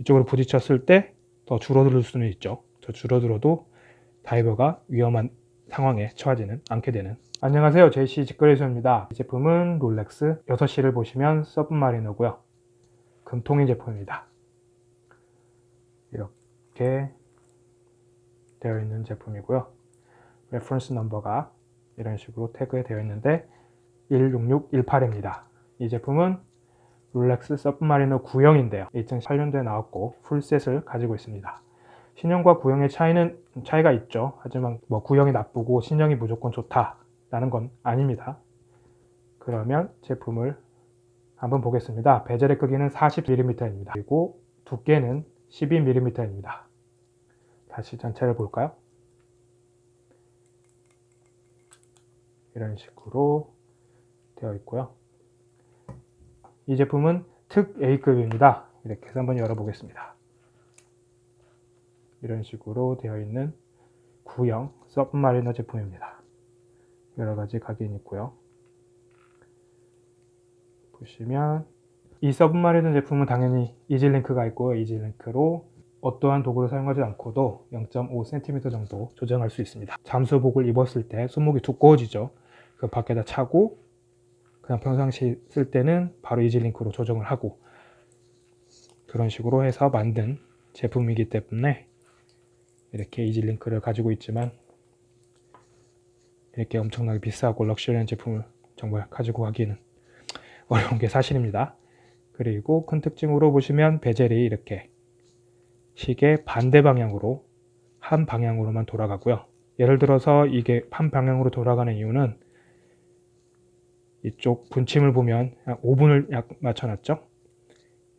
이쪽으로 부딪혔을 때 더 줄어들 수는 있죠. 더 줄어들어도 다이버가 위험한 상황에 처하지는 않게 되는. 안녕하세요. 제이씨 직거래소입니다. 이 제품은 롤렉스 6시를 보시면 서브마리너고요. 금통인 제품입니다. 이렇게 되어 있는 제품이고요. reference number가 이런 식으로 태그에 되어 있는데 16618입니다. 이 제품은 롤렉스 서브마리너 9형인데요. 2008년도에 나왔고 풀셋을 가지고 있습니다. 신형과 구형의 차이는 차이가 있죠. 하지만 뭐 구형이 나쁘고 신형이 무조건 좋다라는 건 아닙니다. 그러면 제품을 한번 보겠습니다. 베젤의 크기는 40mm입니다. 그리고 두께는 12mm입니다. 다시 전체를 볼까요? 이런 식으로 되어 있고요 이 제품은 특 A급입니다. 이렇게 해서 한번 열어보겠습니다. 이런 식으로 되어 있는 구형 서브마리너 제품입니다. 여러가지 각인이 있고요. 보시면 이 서브마리너 제품은 당연히 이질링크가 있고 이질링크로 어떠한 도구를 사용하지 않고도 0.5cm 정도 조정할 수 있습니다. 잠수복을 입었을 때 손목이 두꺼워지죠. 그 밖에다 차고 그냥 평상시 쓸 때는 바로 이지링크로 조정을 하고 그런 식으로 해서 만든 제품이기 때문에 이렇게 이지링크를 가지고 있지만 이렇게 엄청나게 비싸고 럭셔리한 제품을 정말 가지고 가기는 어려운 게 사실입니다. 그리고 큰 특징으로 보시면 베젤이 이렇게 시계 반대 방향으로 한 방향으로만 돌아가고요. 예를 들어서 이게 한 방향으로 돌아가는 이유는 이쪽 분침을 보면 5분을 약 맞춰놨죠.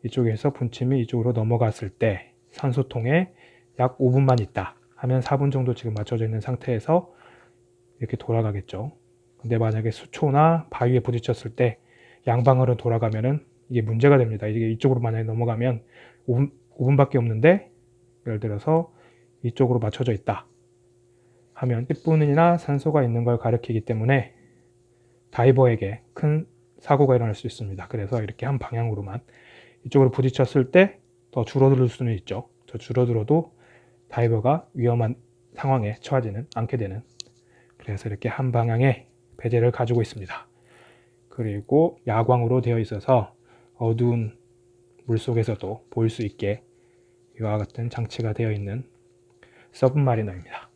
이쪽에서 분침이 이쪽으로 넘어갔을 때 산소통에 약 5분만 있다 하면 4분 정도 지금 맞춰져 있는 상태에서 이렇게 돌아가겠죠. 근데 만약에 수초나 바위에 부딪혔을 때 양방으로 돌아가면은 이게 문제가 됩니다. 이게 이쪽으로 만약에 넘어가면 5분, 5분밖에 없는데 예를 들어서 이쪽으로 맞춰져 있다 하면 10분이나 산소가 있는 걸 가리키기 때문에 다이버에게 큰 사고가 일어날 수 있습니다. 그래서 이렇게 한 방향으로만 이쪽으로 부딪혔을 때 더 줄어들 수는 있죠. 더 줄어들어도 다이버가 위험한 상황에 처하지는 않게 되는 그래서 이렇게 한 방향의 베젤을 가지고 있습니다. 그리고 야광으로 되어 있어서 어두운 물속에서도 보일 수 있게 이와 같은 장치가 되어 있는 서브마리너입니다.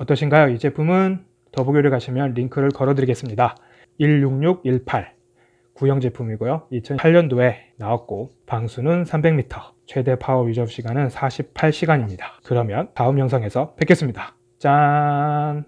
어떠신가요? 이 제품은 더보기를 가시면 링크를 걸어 드리겠습니다. 16618 구형 제품이고요. 2008년도에 나왔고 방수는 300m 최대 파워 유저 시간은 48시간입니다. 그러면 다음 영상에서 뵙겠습니다. 짠